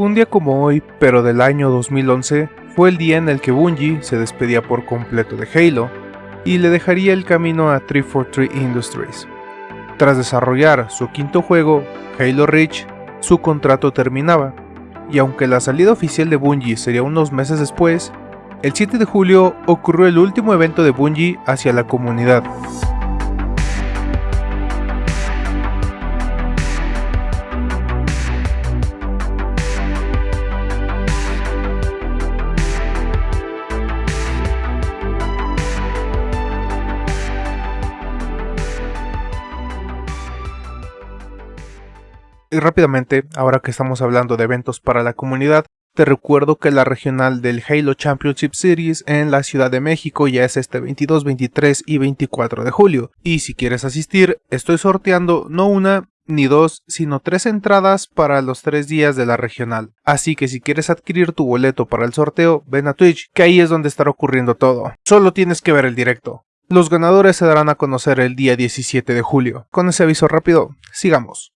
Un día como hoy, pero del año 2011, fue el día en el que Bungie se despedía por completo de Halo y le dejaría el camino a 343 Industries. Tras desarrollar su quinto juego, Halo Reach, su contrato terminaba, y aunque la salida oficial de Bungie sería unos meses después, el 7 de julio ocurrió el último evento de Bungie hacia la comunidad, Y rápidamente, ahora que estamos hablando de eventos para la comunidad, te recuerdo que la regional del Halo Championship Series en la Ciudad de México ya es este 22, 23 y 24 de julio. Y si quieres asistir, estoy sorteando no una ni dos, sino tres entradas para los tres días de la regional. Así que si quieres adquirir tu boleto para el sorteo, ven a Twitch, que ahí es donde estará ocurriendo todo. Solo tienes que ver el directo. Los ganadores se darán a conocer el día 17 de julio. Con ese aviso rápido, sigamos.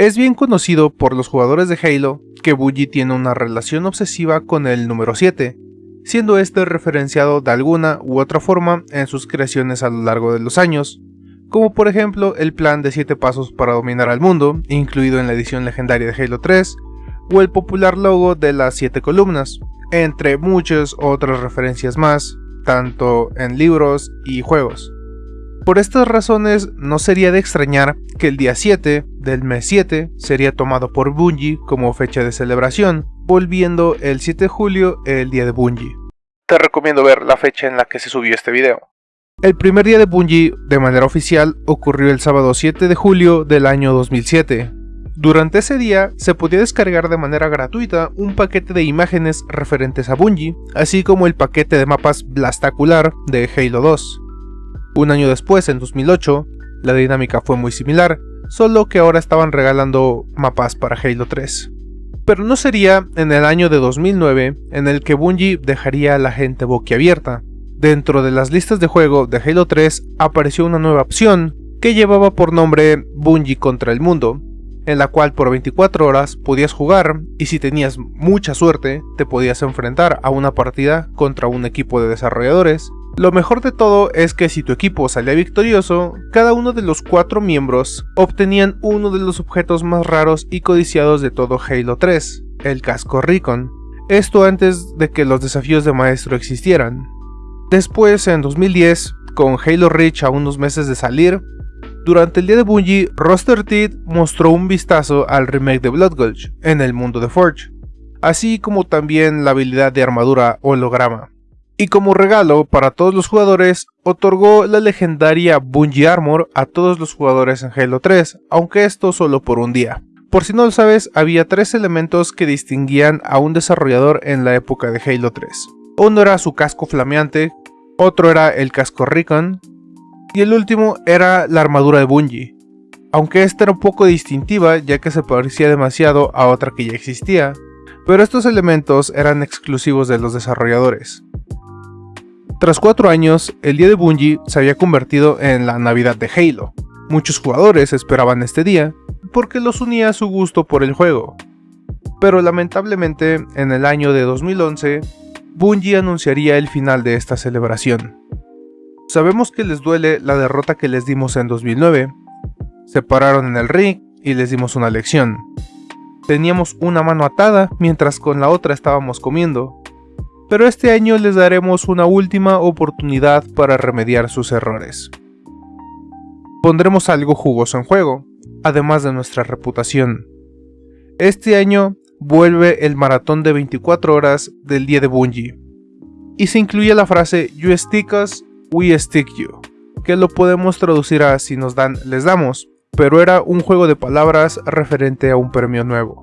Es bien conocido por los jugadores de Halo que Bungie tiene una relación obsesiva con el número 7, siendo este referenciado de alguna u otra forma en sus creaciones a lo largo de los años, como por ejemplo el plan de 7 pasos para dominar al mundo, incluido en la edición legendaria de Halo 3, o el popular logo de las 7 columnas, entre muchas otras referencias más, tanto en libros y juegos. Por estas razones no sería de extrañar que el día 7 del mes 7 sería tomado por Bungie como fecha de celebración, volviendo el 7 de julio el día de Bungie. Te recomiendo ver la fecha en la que se subió este video. El primer día de Bungie, de manera oficial, ocurrió el sábado 7 de julio del año 2007. Durante ese día se podía descargar de manera gratuita un paquete de imágenes referentes a Bungie, así como el paquete de mapas Blastacular de Halo 2. Un año después, en 2008, la dinámica fue muy similar, solo que ahora estaban regalando mapas para Halo 3. Pero no sería en el año de 2009 en el que Bungie dejaría a la gente boquiabierta. Dentro de las listas de juego de Halo 3 apareció una nueva opción que llevaba por nombre Bungie contra el mundo, en la cual por 24 horas podías jugar y si tenías mucha suerte te podías enfrentar a una partida contra un equipo de desarrolladores lo mejor de todo es que si tu equipo salía victorioso, cada uno de los cuatro miembros obtenían uno de los objetos más raros y codiciados de todo Halo 3, el casco Recon. Esto antes de que los desafíos de maestro existieran. Después, en 2010, con Halo Reach a unos meses de salir, durante el día de Bungie, Roster Teeth mostró un vistazo al remake de Blood Gulch en el mundo de Forge, así como también la habilidad de armadura holograma y como regalo para todos los jugadores, otorgó la legendaria Bungie Armor a todos los jugadores en Halo 3, aunque esto solo por un día. Por si no lo sabes, había tres elementos que distinguían a un desarrollador en la época de Halo 3. Uno era su casco flameante, otro era el casco Recon, y el último era la armadura de Bungie. Aunque esta era un poco distintiva ya que se parecía demasiado a otra que ya existía, pero estos elementos eran exclusivos de los desarrolladores. Tras cuatro años, el día de Bungie se había convertido en la Navidad de Halo. Muchos jugadores esperaban este día, porque los unía a su gusto por el juego. Pero lamentablemente, en el año de 2011, Bungie anunciaría el final de esta celebración. Sabemos que les duele la derrota que les dimos en 2009. Se pararon en el ring y les dimos una lección. Teníamos una mano atada mientras con la otra estábamos comiendo, pero este año les daremos una última oportunidad para remediar sus errores. Pondremos algo jugoso en juego, además de nuestra reputación. Este año vuelve el maratón de 24 horas del día de Bungie, y se incluye la frase You stick us, we stick you, que lo podemos traducir a si nos dan, les damos, pero era un juego de palabras referente a un premio nuevo.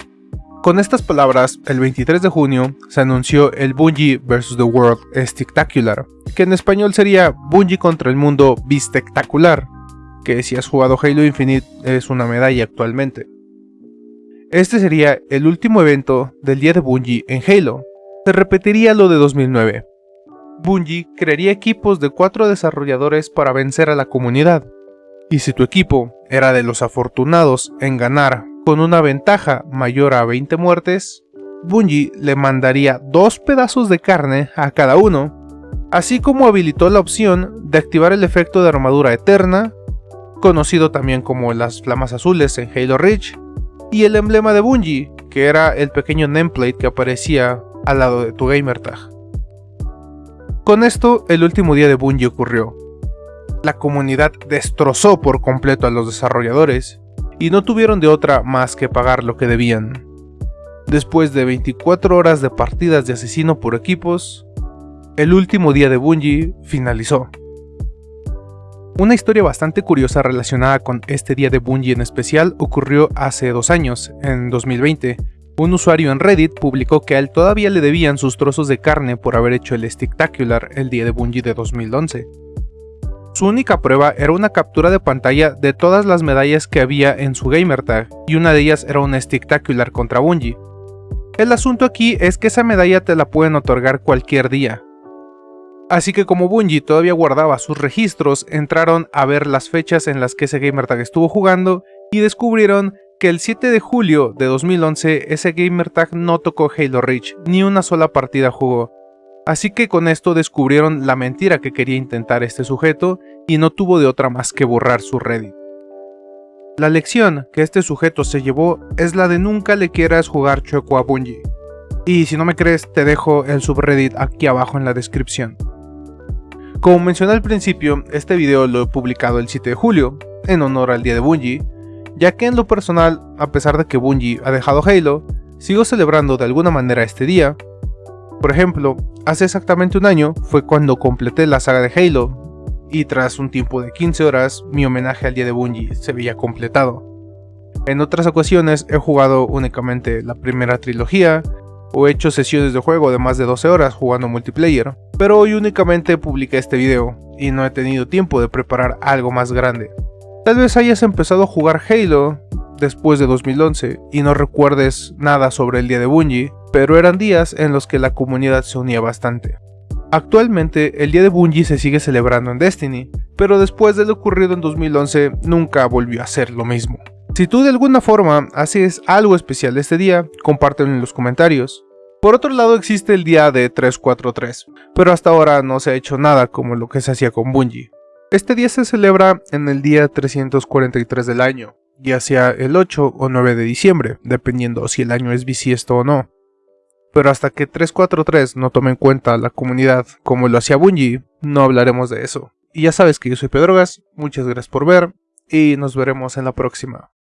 Con estas palabras, el 23 de junio se anunció el Bungie vs. The World Spectacular, que en español sería Bungie contra el mundo Bistectacular, que si has jugado Halo Infinite es una medalla actualmente. Este sería el último evento del día de Bungie en Halo. Se repetiría lo de 2009. Bungie crearía equipos de cuatro desarrolladores para vencer a la comunidad. Y si tu equipo era de los afortunados en ganar con una ventaja mayor a 20 muertes, Bungie le mandaría dos pedazos de carne a cada uno, así como habilitó la opción de activar el efecto de armadura eterna, conocido también como las flamas azules en Halo Reach, y el emblema de Bungie, que era el pequeño nameplate que aparecía al lado de tu gamertag. Con esto, el último día de Bungie ocurrió. La comunidad destrozó por completo a los desarrolladores, y no tuvieron de otra más que pagar lo que debían. Después de 24 horas de partidas de asesino por equipos, el último día de Bungie finalizó. Una historia bastante curiosa relacionada con este día de Bungie en especial ocurrió hace dos años, en 2020. Un usuario en Reddit publicó que a él todavía le debían sus trozos de carne por haber hecho el Sticktacular el día de Bungie de 2011. Su única prueba era una captura de pantalla de todas las medallas que había en su gamertag, y una de ellas era un Sticktacular contra Bungie. El asunto aquí es que esa medalla te la pueden otorgar cualquier día. Así que como Bungie todavía guardaba sus registros, entraron a ver las fechas en las que ese gamertag estuvo jugando y descubrieron que el 7 de julio de 2011 ese gamertag no tocó Halo Reach, ni una sola partida jugó. Así que con esto descubrieron la mentira que quería intentar este sujeto y no tuvo de otra más que borrar su Reddit. La lección que este sujeto se llevó es la de nunca le quieras jugar chueco a Bungie. Y si no me crees, te dejo el subreddit aquí abajo en la descripción. Como mencioné al principio, este video lo he publicado el 7 de julio, en honor al día de Bungie, ya que en lo personal, a pesar de que Bungie ha dejado Halo, sigo celebrando de alguna manera este día. Por ejemplo, hace exactamente un año fue cuando completé la saga de Halo, y tras un tiempo de 15 horas, mi homenaje al día de Bungie se veía completado. En otras ocasiones he jugado únicamente la primera trilogía, o he hecho sesiones de juego de más de 12 horas jugando multiplayer, pero hoy únicamente publiqué este video, y no he tenido tiempo de preparar algo más grande. Tal vez hayas empezado a jugar Halo después de 2011 y no recuerdes nada sobre el día de Bungie, pero eran días en los que la comunidad se unía bastante. Actualmente, el día de Bungie se sigue celebrando en Destiny, pero después de lo ocurrido en 2011, nunca volvió a ser lo mismo. Si tú de alguna forma haces algo especial este día, compártelo en los comentarios. Por otro lado existe el día de 343, pero hasta ahora no se ha hecho nada como lo que se hacía con Bungie. Este día se celebra en el día 343 del año, ya sea el 8 o 9 de diciembre, dependiendo si el año es bisiesto o no pero hasta que 343 no tome en cuenta la comunidad como lo hacía Bungie, no hablaremos de eso. Y ya sabes que yo soy Pedrogas, muchas gracias por ver y nos veremos en la próxima.